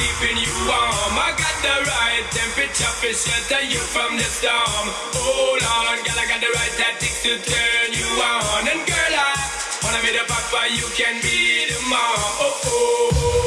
keeping you warm. I got the right temperature for shelter you from the storm. Hold on, girl, I got the right tactics to turn you on. And girl, I wanna be the papa, you can be the mom. Oh oh. oh.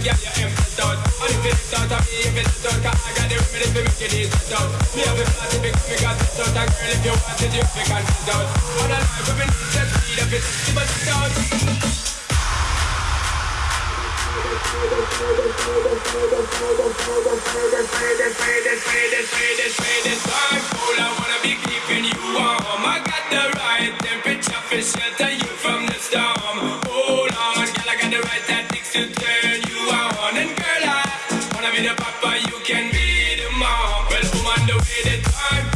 Girl, you empty out. And if it's out of me, if it's out, I got the remedy for making it shut out. Me have a party because me got it out, and girl, if you want it, you can sit out. On a life, we've been speed, if it's but it's out. I wanna be keeping you warm. I got the right temperature for shelter you from the papa, you can be the mom. Well, I'm the way, the time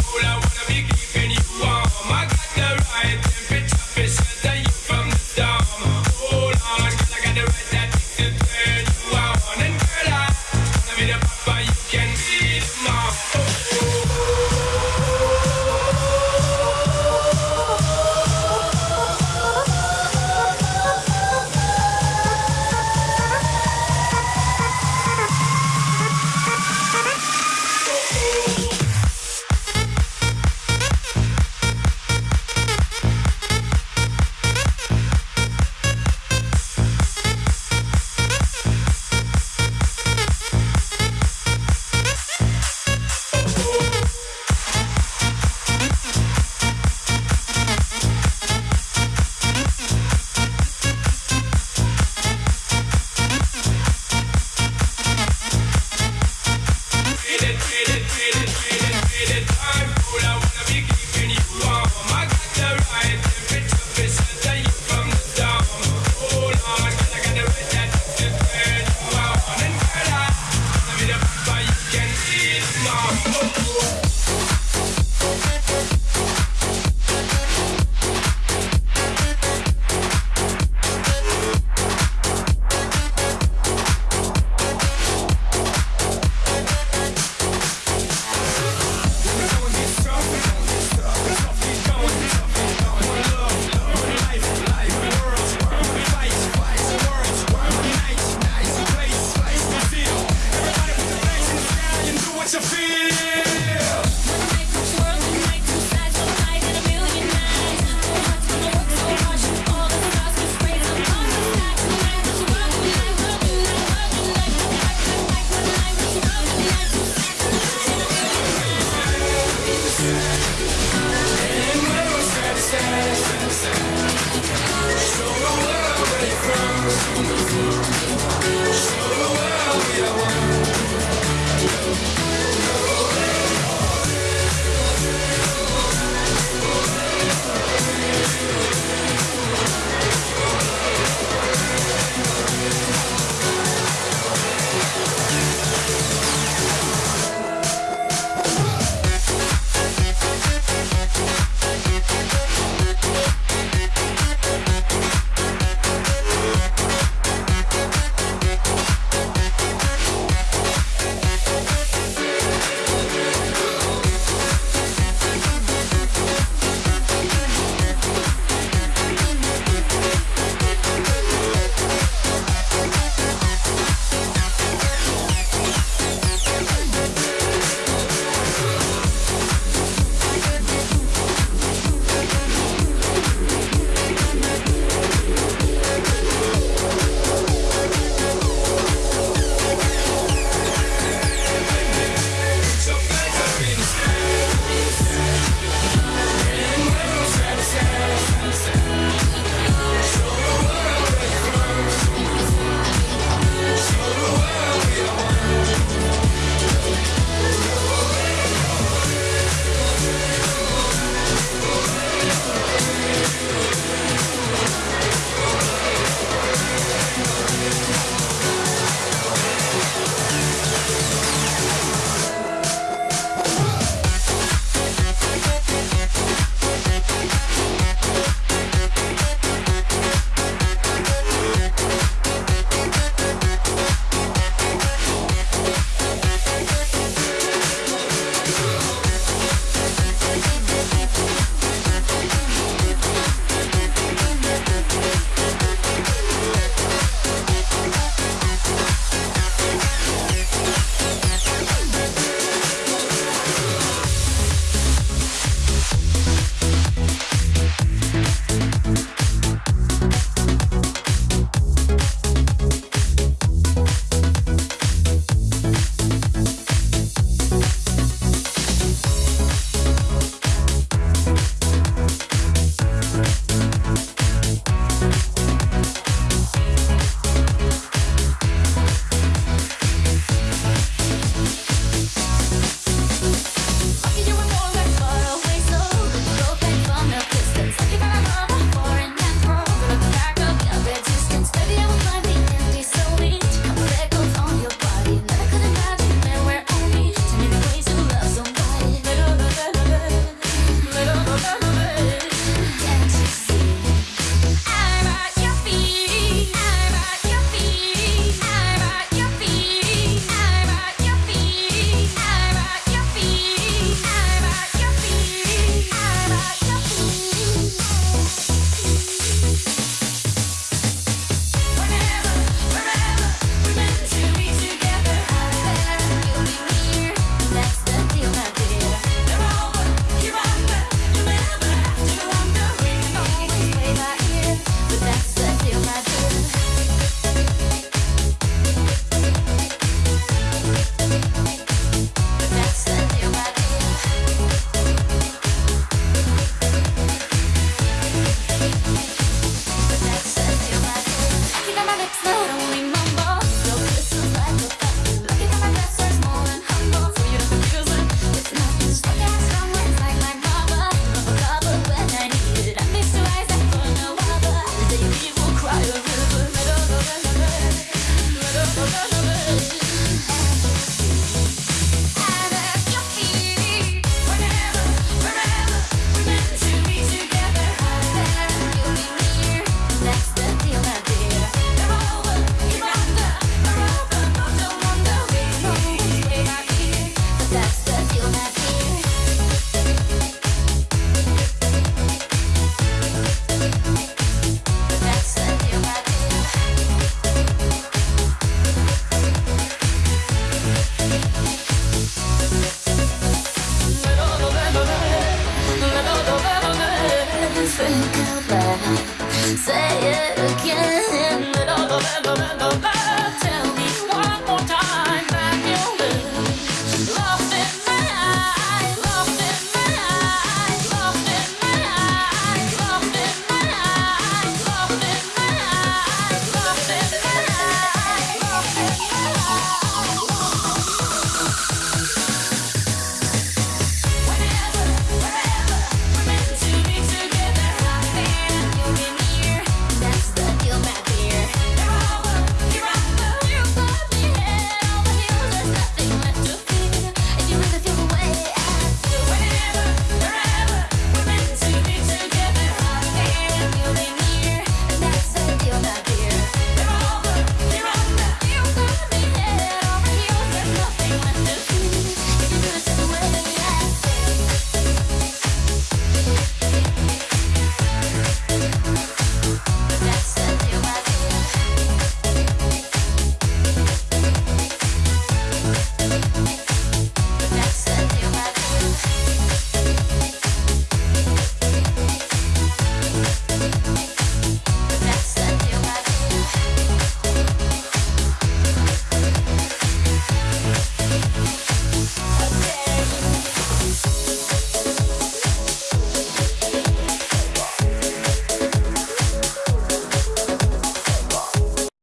Say it again.